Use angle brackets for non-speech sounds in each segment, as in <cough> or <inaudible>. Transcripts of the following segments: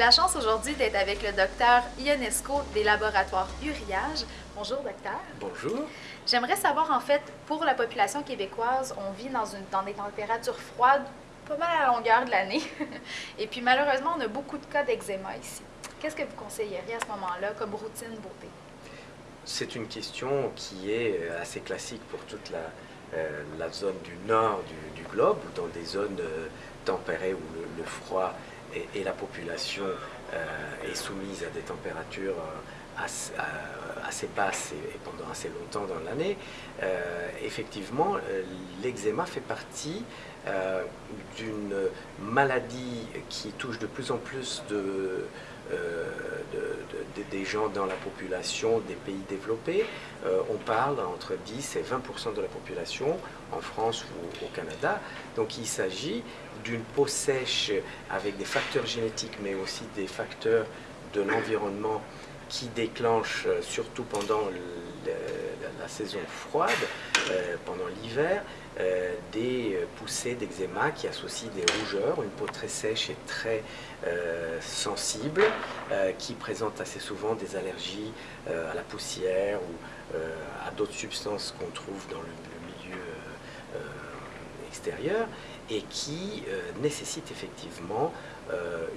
la chance aujourd'hui d'être avec le docteur Ionesco des laboratoires Uriage. Bonjour, docteur. Bonjour. J'aimerais savoir, en fait, pour la population québécoise, on vit dans, une, dans des températures froides pas mal à la longueur de l'année. <laughs> Et puis, malheureusement, on a beaucoup de cas d'eczéma ici. Qu'est-ce que vous conseilleriez à ce moment-là comme routine beauté? C'est une question qui est assez classique pour toute la, euh, la zone du nord du, globe, dans des zones euh, tempérées où le, froid et, la population euh, est soumise à des températures assez, basses et, pendant assez longtemps dans l'année. effectivement, l'eczéma fait partie d'une maladie qui touche de plus en plus de euh, des gens dans la population des pays développés. Euh, on parle entre 10 et 20% de la population en France ou au Canada. Donc il s'agit d'une peau sèche avec des facteurs génétiques mais aussi des facteurs de l'environnement qui déclenchent euh, surtout pendant la, saison froide, pendant l'hiver, euh, des euh, poussées d'eczéma qui associent des rougeurs, une peau très sèche et très euh, sensible, qui présente assez souvent des allergies à la poussière ou à d'autres substances qu'on trouve dans le, extérieur et qui nécessite effectivement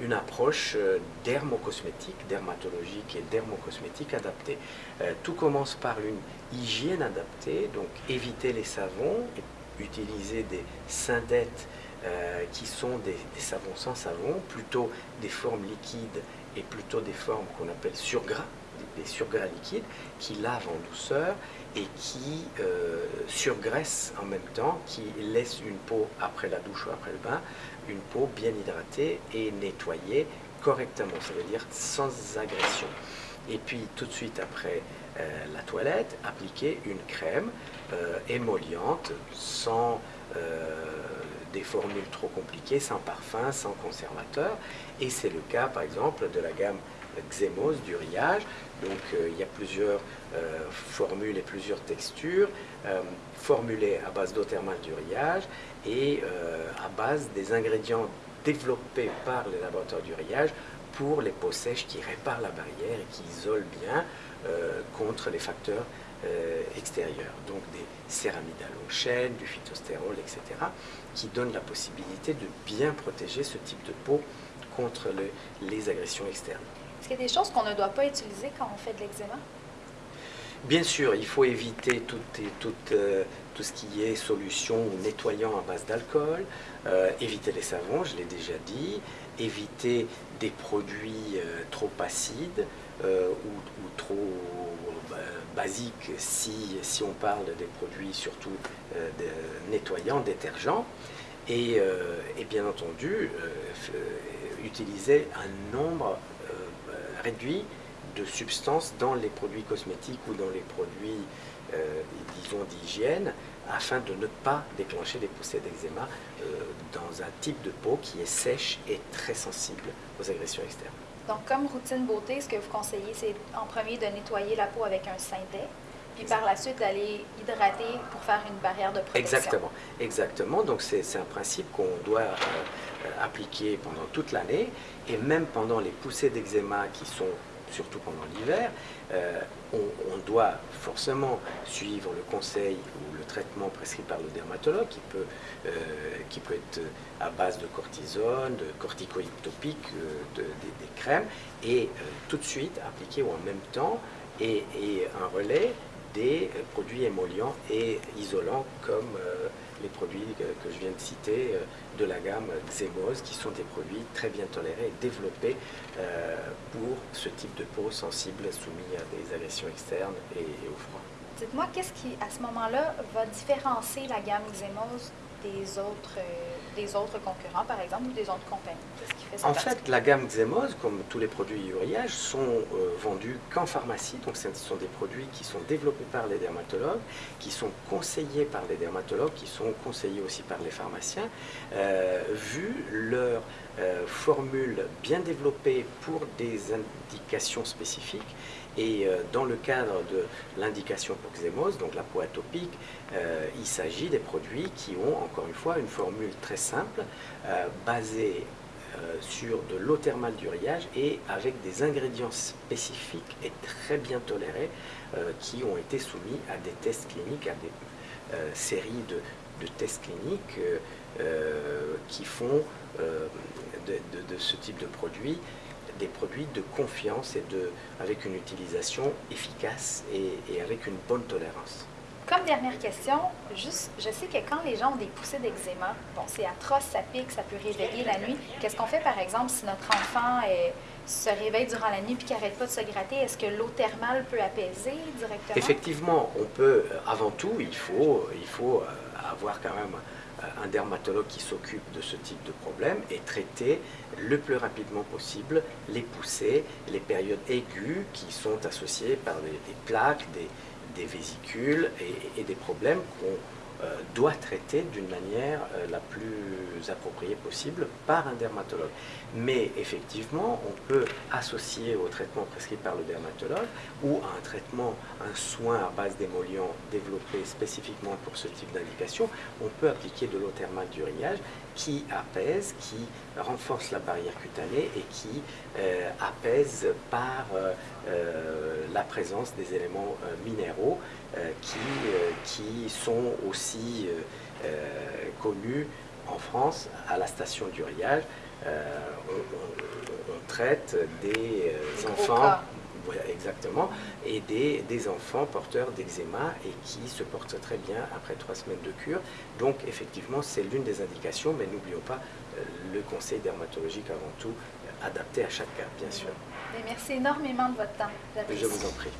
une approche dermocosmétique, dermatologique et dermocosmétique adaptée. tout commence par une hygiène adaptée, donc éviter les savons utiliser des syndettes euh, qui sont des, savons sans savon, plutôt des formes liquides et plutôt des formes qu'on appelle surgras, des, surgras liquides, qui lavent en douceur et qui euh, surgraissent en même temps, qui laissent une peau après la douche ou après le bain, une peau bien hydratée et nettoyée correctement, ça veut dire sans agression. Et puis tout de suite après euh, la toilette, appliquer une crème euh, sans euh, des formules trop compliquées, sans parfum, sans conservateur. Et c'est le cas, par exemple, de la gamme Xemos du riage. Donc il y a plusieurs formules et plusieurs textures formulées à base d'eau thermale du riage et à base des ingrédients développés par les laboratoires du riage pour les peaux sèches qui réparent la barrière et qui isolent bien euh, contre les facteurs euh, extérieurs. Donc des céramides halogènes, du phytostérol, etc. qui donnent la possibilité de bien protéger ce type de peau contre les agressions externes. Est-ce qu'il y a des choses qu'on ne doit pas utiliser quand on fait de l'eczéma Bien sûr, il faut éviter tout, euh, tout, ce qui est solution ou nettoyant à base d'alcool, euh, éviter les savons, je l'ai déjà dit, éviter des produits euh, trop acides ou, trop basiques si, si, on parle des produits surtout nettoyants, détergents, et, et bien entendu utiliser un nombre réduit de substances dans les produits cosmétiques ou dans les produits, euh, disons, d'hygiène, afin de ne pas déclencher les poussées d'eczéma euh, dans un type de peau qui est sèche et très sensible aux agressions externes. Donc, comme routine beauté, ce que vous conseillez, c'est en premier de nettoyer la peau avec un synthé, puis par la suite d'aller hydrater pour faire une barrière de protection. Exactement, exactement. Donc c'est un principe qu'on doit euh, appliquer pendant toute l'année et même pendant les poussées d'eczéma qui sont surtout pendant l'hiver, euh, on, doit forcément suivre le conseil ou le traitement prescrit par le dermatologue qui peut, euh, qui peut être à base de cortisone, de corticoïdes topiques, euh, des crèmes, et tout de suite appliquer en même temps et un relais des produits émollients et isolants comme les produits que, je viens de citer euh, de la gamme Xemos, qui sont des produits très bien tolérés et développés euh, pour ce type de peau sensible soumis à des agressions externes et, au froid. Dites-moi, qu'est-ce qui, à ce moment-là, va différencier la gamme Xemos des autres, euh, des autres concurrents, par exemple, ou des autres compagnies? En fait, la gamme Xemos, comme tous les produits uriage, sont euh, vendus qu'en pharmacie. Donc, ce sont des produits qui sont développés par les dermatologues, qui sont conseillés par les dermatologues, qui sont conseillés aussi par les pharmaciens, euh, vu leur formule bien développée pour des indications spécifiques. Et euh, dans le cadre de l'indication pour Xemos, donc la peau atopique, euh, il s'agit des produits qui ont, encore une fois, une formule très simple, euh, basée sur de l'eau thermale du riage et avec des ingrédients spécifiques et très bien tolérés qui ont été soumis à des tests cliniques, à des séries de, tests cliniques qui font de, ce type de produit des produits de confiance et de, avec une utilisation efficace et, avec une bonne tolérance. Comme dernière question, juste, je sais que quand les gens ont des poussées d'eczéma, bon, c'est atroce, ça pique, ça peut réveiller la nuit. Qu'est-ce qu'on fait, par exemple, si notre enfant se réveille durant la nuit et qu'il n'arrête pas de se gratter? Est-ce que l'eau thermale peut apaiser directement? Effectivement, on peut, euh, avant tout, il faut, il faut euh, avoir quand même un dermatologue qui s'occupe de ce type de problème et traiter le plus rapidement possible les poussées, les périodes aiguës qui sont associées par des, plaques, des, vésicules et, des problèmes qu'on euh, doit traiter d'une manière euh, la plus appropriée possible par un dermatologue. Mais effectivement, on peut associer au traitement prescrit par le dermatologue ou à un traitement, un soin à base d'émollients développé spécifiquement pour ce type d'indication, on peut appliquer de l'eau thermale du riage qui apaise, qui renforce la barrière cutanée et qui euh, apaise par la présence des éléments minéraux qui, qui sont aussi connus en France à la station du riage euh, on, traite des, euh, enfants exactement, et des, des enfants porteurs d'eczéma et qui se portent très bien après trois semaines de cure. Donc effectivement, c'est l'une des indications, mais n'oublions pas euh, le conseil dermatologique avant tout, adapté à chaque cas, bien sûr. Merci énormément de votre temps. Je vous en prie.